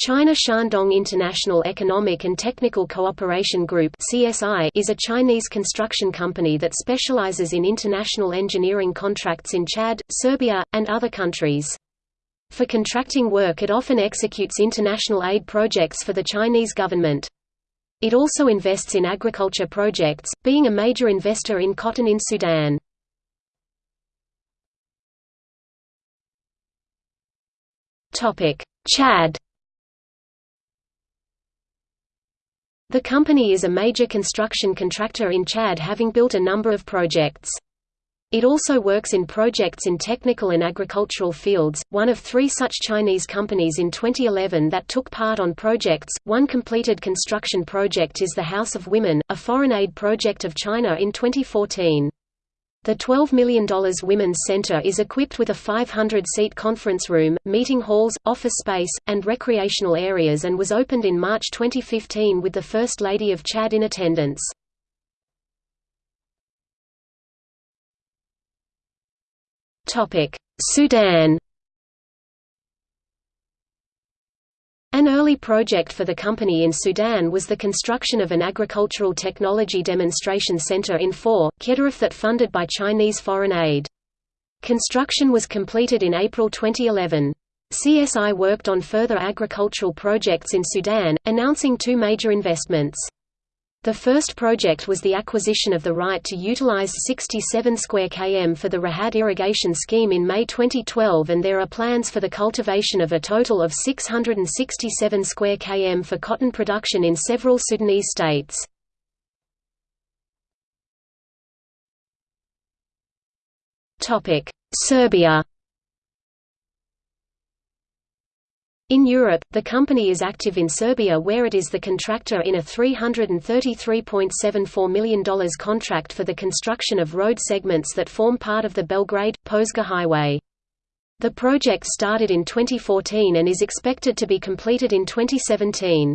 China Shandong International Economic and Technical Cooperation Group is a Chinese construction company that specializes in international engineering contracts in Chad, Serbia, and other countries. For contracting work it often executes international aid projects for the Chinese government. It also invests in agriculture projects, being a major investor in cotton in Sudan. Chad The company is a major construction contractor in Chad having built a number of projects. It also works in projects in technical and agricultural fields, one of three such Chinese companies in 2011 that took part on projects. One completed construction project is the House of Women, a foreign aid project of China in 2014. The $12 million Women's Center is equipped with a 500-seat conference room, meeting halls, office space, and recreational areas and was opened in March 2015 with the First Lady of Chad in attendance. Sudan early project for the company in Sudan was the construction of an agricultural technology demonstration center in Faw, Gedaref that funded by Chinese foreign aid. Construction was completed in April 2011. CSI worked on further agricultural projects in Sudan, announcing two major investments. The first project was the acquisition of the right to utilize 67 square km for the Rahad irrigation scheme in May 2012 and there are plans for the cultivation of a total of 667 square km for cotton production in several Sudanese states. Serbia In Europe, the company is active in Serbia where it is the contractor in a $333.74 million contract for the construction of road segments that form part of the Belgrade-Požega highway. The project started in 2014 and is expected to be completed in 2017.